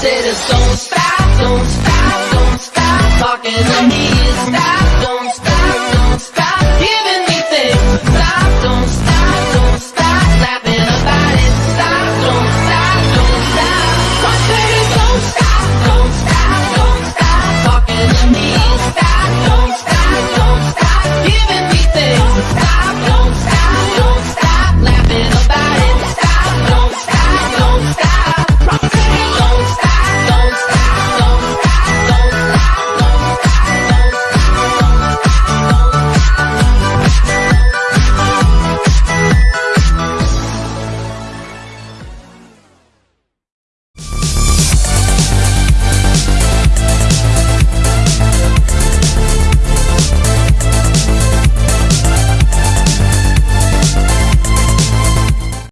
said, don't stop, don't stop, don't stop talking to me, stop.